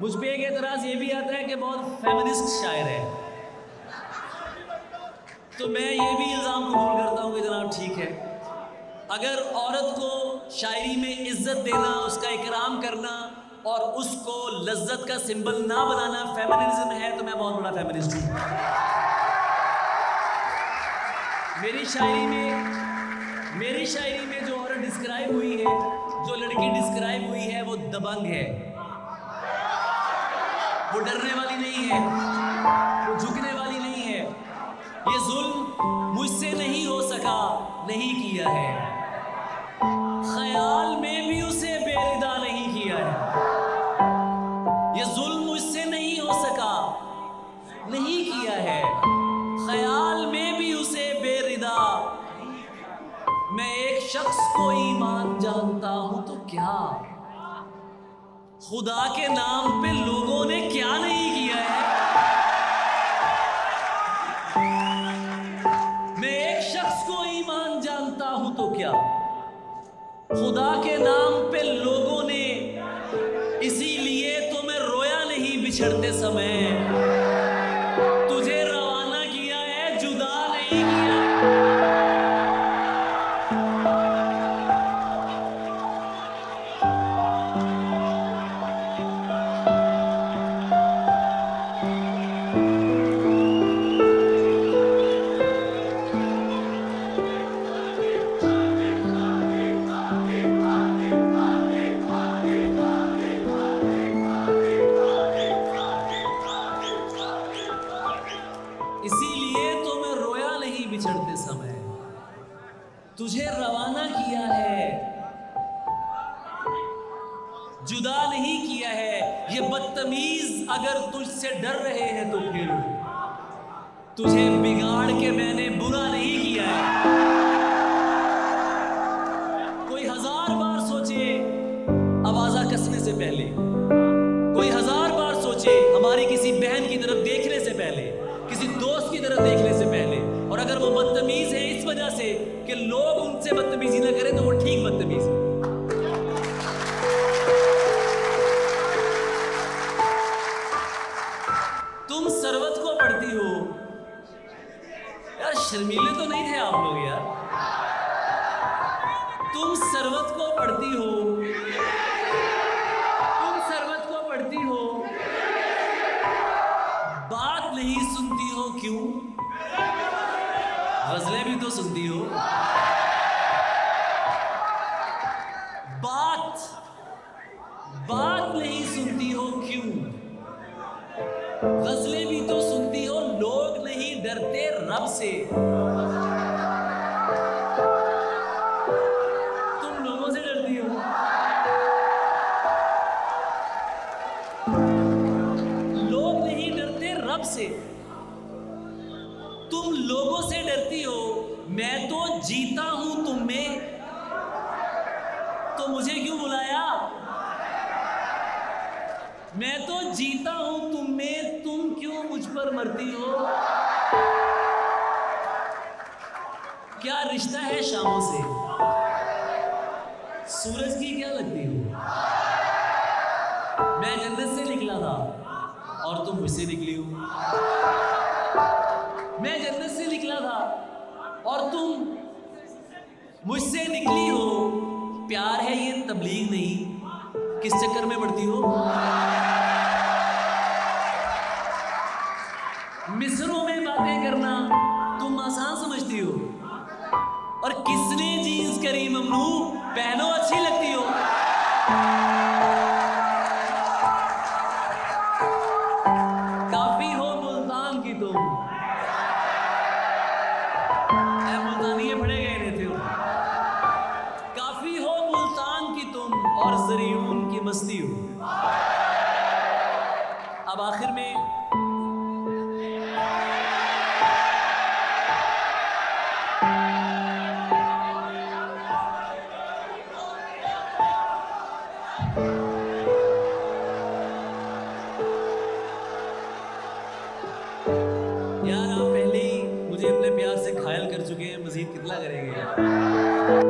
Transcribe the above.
مجھ پہ ایک اعتراض یہ بھی آتا ہے کہ بہت فیمنسٹ شاعر ہے۔ تو میں یہ بھی الزام قبول کرتا ہوں کہ جناب ٹھیک ہے۔ اگر عورت کو شاعری میں عزت دینا، اس کا اکرام کرنا اور اس کو لذت کا سمبل نہ بنانا فیمنزم ہے، تو میں بہت بڑا فیمنسٹ ہوں۔ میری شاعری میں، میری شاعری میں جو عورت ڈسکرائب ہوئی ہے، جو لڑکی ڈسکرائب ہوئی ہے، وہ دبنگ ہے۔ وہ ڈرنے والی نہیں ہے، وہ جھکنے والی نہیں ہے۔ یہ ظلم مجھ سے نہیں ہو سکا، نہیں کیا ہے۔ خیال میں بھی اسے بے ردا نہیں کیا ہے۔ یہ ظلم مجھ سے نہیں ہو سکا، نہیں کیا ہے۔ خیال میں بھی اسے بے ردا میں ایک شخص کو ایمان جانتا ہوں تو کیا؟ خدا کے نام پہ لوگوں نے کیا نہیں کیا ہے؟ میں ایک شخص کو ایمان جانتا ہوں تو کیا؟ خدا کے نام پہ لوگوں نے اسی لیے تو میں رویا نہیں بچھڑتے سمے۔ تجھے روانہ کیا ہے، جدا نہیں کیا۔ اسی لیے تو میں رویا نہیں بچھڑتے سمے۔ تجھے روانہ کیا ہے؟ جدا نہیں کیا ہے۔ یہ بدتمیز اگر تجھ سے ڈر رہے ہیں تو پھر۔ تجھے بگاڑ کے میں نے برا نہیں کیا ہے۔ کوئی ہزار بار سوچے آوازہ کسنے سے پہلے۔ کوئی ہزار بار سوچے ہماری کسی بہن کی طرف دیکھنے سے پہلے۔ طرف دیکھنے سے پہلے۔ اور اگر وہ بدتمیز ہے اس وجہ سے کہ لوگ ان سے بدتمیزی نہ کریں تو وہ ٹھیک بدتمیز ہے۔ تم سروت کو پڑھتی ہو۔ یار شرمیلے تو نہیں تھے آپ لوگ یار۔ تم سروت کو پڑھتی ہو۔ کیوں؟ غزلیں بھی تو سنتی ہو۔ بات بات نہیں سنتی ہو کیوں؟ غزلیں بھی تو سنتی ہو، لوگ نہیں ڈرتے رب سے۔ تم لوگوں سے ڈرتی ہو۔ لوگ نہیں ڈرتے رب سے۔ تم لوگوں سے ڈرتی ہو، میں تو جیتا ہوں تم میں۔ تو مجھے کیوں بلایا؟ میں تو جیتا ہوں تم میں، تم کیوں مجھ پر مرتی ہو؟ کیا رشتہ ہے شاموں سے؟ سورج کی کیا لگتی ہو؟ میں جنت سے نکلا تھا اور تم مجھ سے نکلی ہو۔ مجھ سے نکلی ہو۔ پیار ہے یہ، تبلیغ نہیں۔ کس چکر میں پڑتی ہو؟ مصروں میں باتیں کرنا تم آسان سمجھتی ہو۔ اور کس نے جینس کری ممنوع؟ پہنو اچھی لگتی ہو۔ کافی ہو ملتان کی تم۔ اب آخر میں یار آپ پہلے ہی مجھے اپنے پیار سے گھائل کر چکے ہیں، مزید کتنا کریں گے